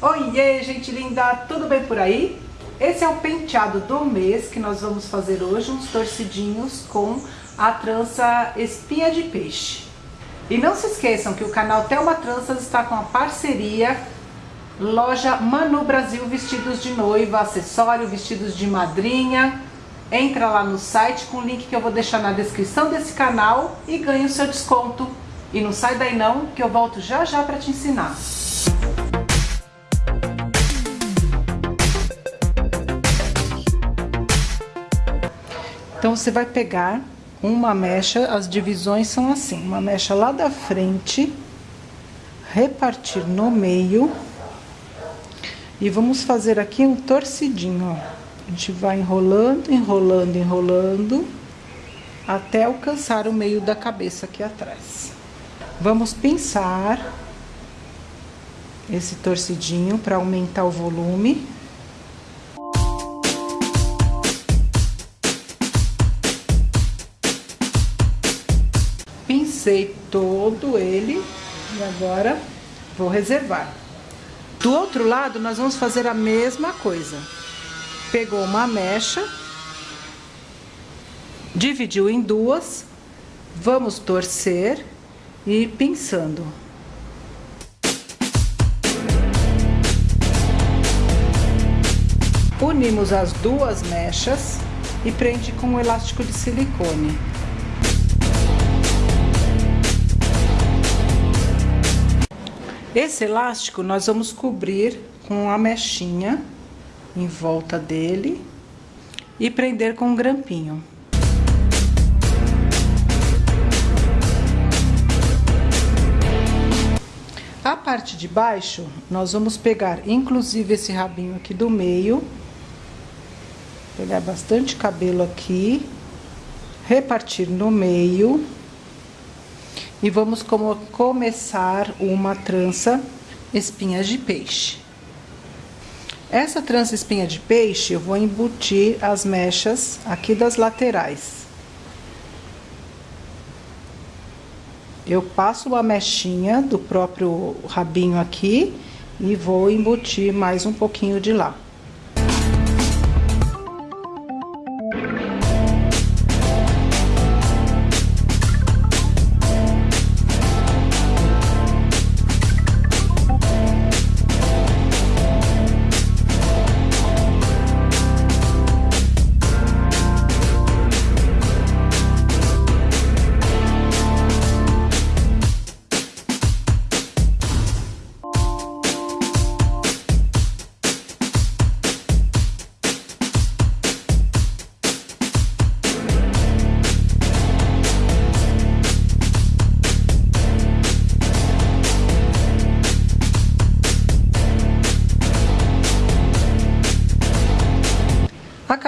Oiê, gente linda, tudo bem por aí? Esse é o penteado do mês que nós vamos fazer hoje, uns torcidinhos com a trança espinha de peixe. E não se esqueçam que o canal Thelma Tranças está com a parceria loja Manu Brasil Vestidos de Noiva, acessório, vestidos de madrinha. Entra lá no site com o link que eu vou deixar na descrição desse canal e ganhe o seu desconto. E não sai daí não, que eu volto já já para te ensinar. Então você vai pegar uma mecha, as divisões são assim, uma mecha lá da frente, repartir no meio e vamos fazer aqui um torcidinho, ó. A gente vai enrolando, enrolando, enrolando até alcançar o meio da cabeça aqui atrás. Vamos pinçar esse torcidinho para aumentar o volume. Pincei todo ele e agora vou reservar. Do outro lado, nós vamos fazer a mesma coisa. Pegou uma mecha, dividiu em duas, vamos torcer e pinçando. Unimos as duas mechas e prende com um elástico de silicone. Esse elástico nós vamos cobrir com a mechinha em volta dele e prender com um grampinho. A parte de baixo, nós vamos pegar inclusive esse rabinho aqui do meio, pegar bastante cabelo aqui, repartir no meio e vamos como começar uma trança espinhas de peixe. Essa trança espinha de peixe, eu vou embutir as mechas aqui das laterais. Eu passo uma mechinha do próprio rabinho aqui e vou embutir mais um pouquinho de lá.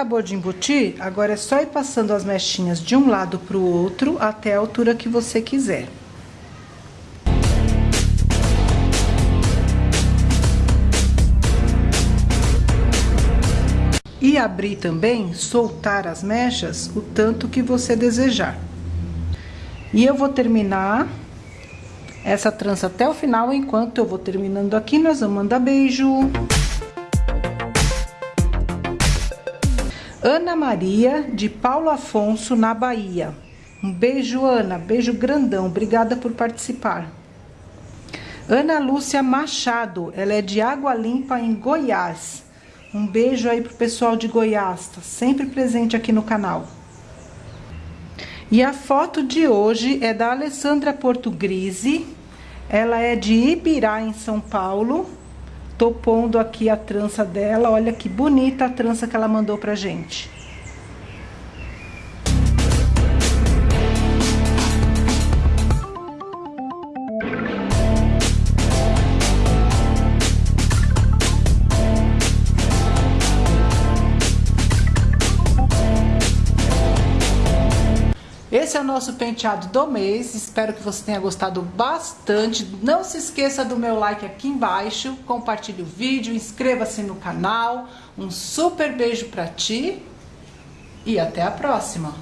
Acabou de embutir, agora é só ir passando as mechinhas de um lado para o outro até a altura que você quiser. E abrir também, soltar as mechas o tanto que você desejar. E eu vou terminar essa trança até o final, enquanto eu vou terminando aqui, nós vamos mandar beijo. Ana Maria, de Paulo Afonso, na Bahia. Um beijo, Ana. Beijo grandão. Obrigada por participar. Ana Lúcia Machado, ela é de Água Limpa, em Goiás. Um beijo aí pro pessoal de Goiás, tá sempre presente aqui no canal. E a foto de hoje é da Alessandra Portugrise. Ela é de Ibirá, em São Paulo. Tô pondo aqui a trança dela, olha que bonita a trança que ela mandou pra gente. Esse é o nosso penteado do mês, espero que você tenha gostado bastante. Não se esqueça do meu like aqui embaixo, compartilhe o vídeo, inscreva-se no canal. Um super beijo pra ti e até a próxima!